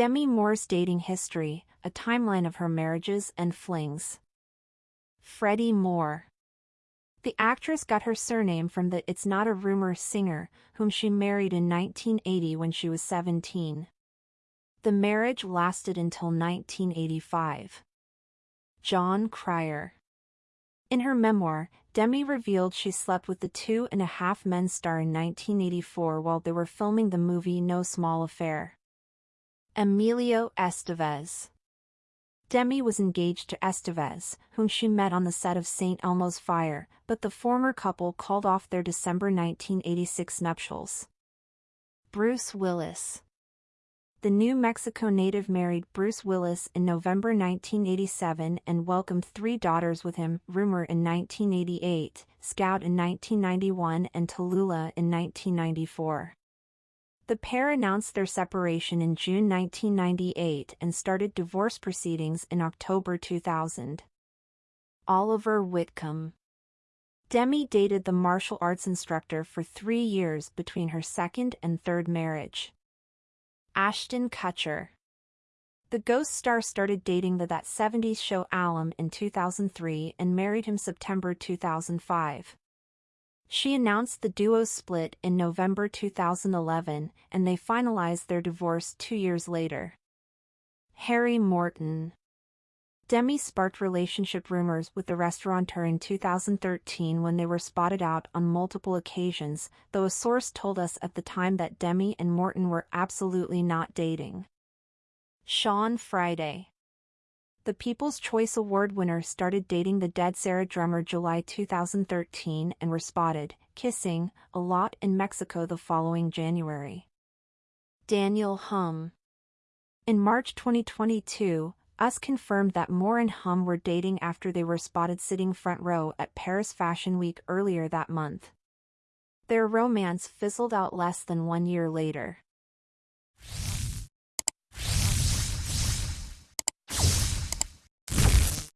Demi Moore's dating history, a timeline of her marriages and flings. Freddy Moore. The actress got her surname from the It's Not a Rumor singer, whom she married in 1980 when she was 17. The marriage lasted until 1985. Jon Cryer. In her memoir, Demi revealed she slept with the Two and a Half Men star in 1984 while they were filming the movie No Small Affair. Emilio Estevez. Demi was engaged to Estevez, whom she met on the set of St. Elmo's Fire, but the former couple called off their December 1986 nuptials. Bruce Willis The New Mexico native married Bruce Willis in November 1987 and welcomed three daughters with him, Rumor in 1988, Scout in 1991 and Tallulah in 1994. The pair announced their separation in June 1998 and started divorce proceedings in October 2000. Oliver Whitcomb Demi dated the martial arts instructor for three years between her second and third marriage. Ashton Kutcher The Ghost star started dating the That 70s show Alum in 2003 and married him September 2005. She announced the duo's split in November 2011, and they finalized their divorce two years later. Harry Morton Demi sparked relationship rumors with the restaurateur in 2013 when they were spotted out on multiple occasions, though a source told us at the time that Demi and Morton were absolutely not dating. Sean Friday the People's Choice Award winner started dating the Dead Sara drummer July 2013 and were spotted, kissing, a lot in Mexico the following January. Daniel Humm In March 2022, US confirmed that Moore and Humm were dating after they were spotted sitting front row at Paris Fashion Week earlier that month. Their romance fizzled out less than one year later.